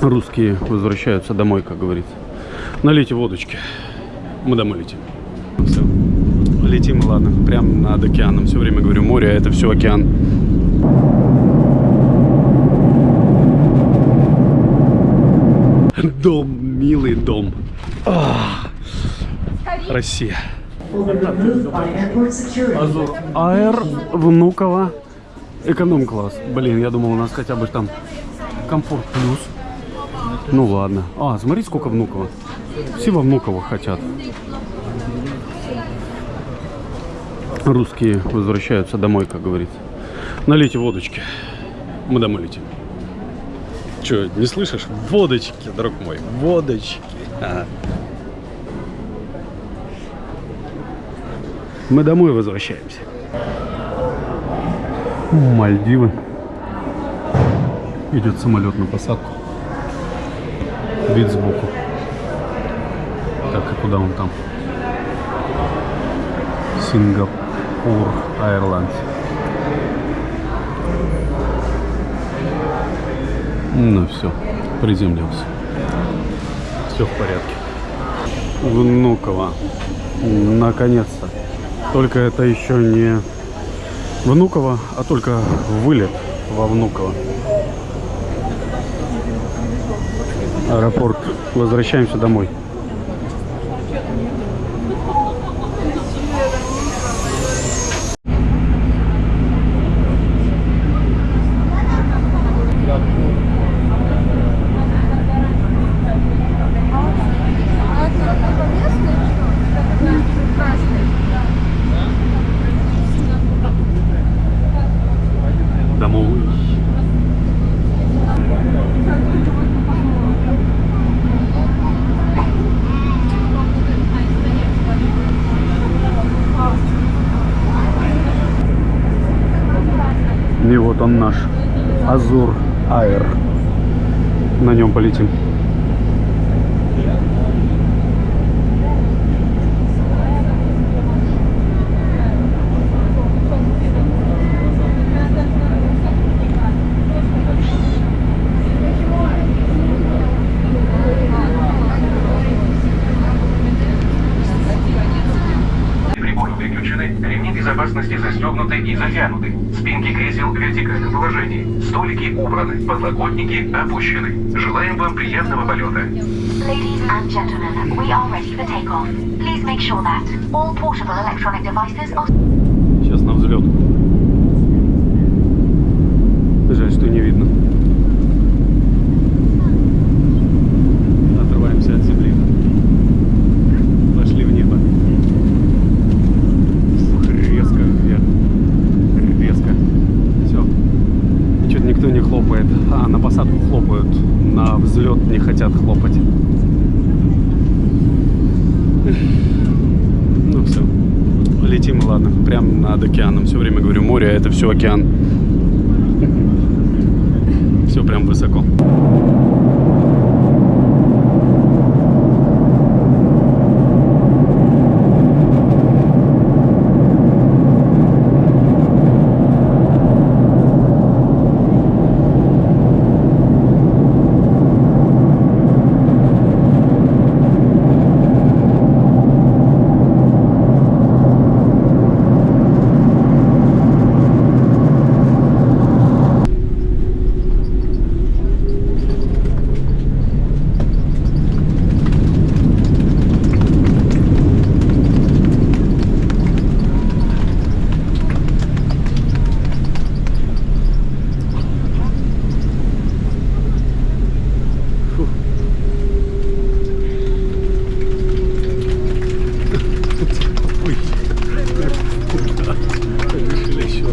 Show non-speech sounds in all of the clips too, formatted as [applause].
Русские возвращаются домой, как говорится. Налейте водочки. Мы домой летим. Все. Летим, ладно, прям над океаном. Все время говорю, море, а это все океан. Дом, милый дом. Ах, Россия. Аэр, Внуково, эконом-класс. Блин, я думал, у нас хотя бы там комфорт плюс. Ну ладно. А, смотри, сколько Внуково. Все во Внуково хотят. Русские возвращаются домой, как говорится. Налейте водочки. Мы домой летим. Че, не слышишь? Водочки, друг мой, водочки. Ага. Мы домой возвращаемся. Мальдивы. Идет самолет на посадку. Вид сбоку. Так, и куда он там? Сингапур Airlines. Ну все, приземлился. Все в порядке. Внуково. Наконец-то. Только это еще не Внуково, а только вылет во Внуково. Аэропорт. Возвращаемся домой. И вот он наш Азур Аэр. На нем полетим. Приборы выключены, ремни безопасности застегнуты и затянуты. Спинки кресел в вертикальном положении. Столики убраны, подлокотники опущены. Желаем вам приятного полета. Ladies and gentlemen, we are ready for takeoff. Please make sure that all portable electronic devices are Сейчас на взлет. Хотят хлопать. Ну все. Летим, ладно, прям над океаном. Все время говорю, море, а это все океан. Все прям высоко.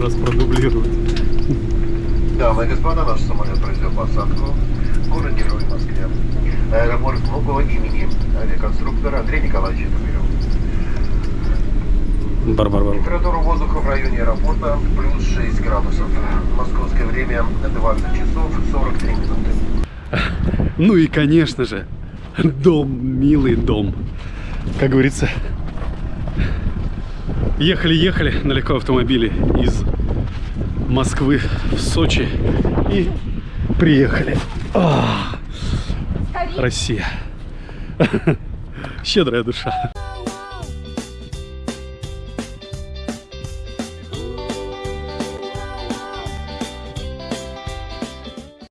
Раз продублировать. Дамы и господа, наш самолет произвел посадку в город-герой Москве. Аэропорт Внуково имени авиаконструктора Андрея Николаевича Тумирова. Бар-бар-бар. Температура воздуха в районе аэропорта плюс 6 градусов. Московское время 20 часов 43 минуты. Ну и, конечно же, дом, милый дом. Как говорится, ехали-ехали на легком автомобиле из Москвы в Сочи и приехали. А, Россия. [laughs] Щедрая душа.